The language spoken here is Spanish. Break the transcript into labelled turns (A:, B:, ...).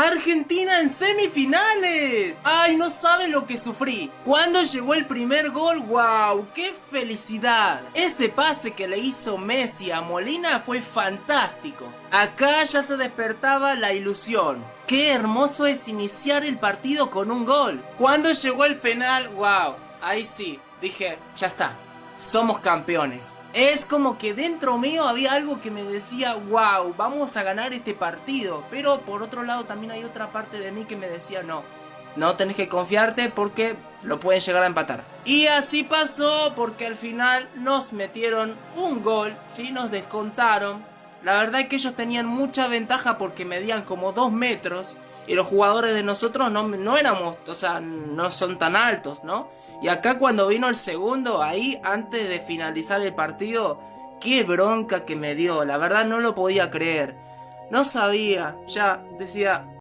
A: Argentina en semifinales. Ay, no saben lo que sufrí. Cuando llegó el primer gol, wow, qué felicidad. Ese pase que le hizo Messi a Molina fue fantástico. Acá ya se despertaba la ilusión. Qué hermoso es iniciar el partido con un gol. Cuando llegó el penal, wow, ahí sí, dije, ya está, somos campeones. Es como que dentro mío había algo que me decía, wow, vamos a ganar este partido. Pero por otro lado también hay otra parte de mí que me decía, no, no tenés que confiarte porque lo pueden llegar a empatar. Y así pasó porque al final nos metieron un gol, ¿sí? nos descontaron. La verdad es que ellos tenían mucha ventaja porque medían como 2 metros y los jugadores de nosotros no, no éramos, o sea, no son tan altos, ¿no? Y acá cuando vino el segundo, ahí antes de finalizar el partido, qué bronca que me dio, la verdad no lo podía creer. No sabía, ya decía,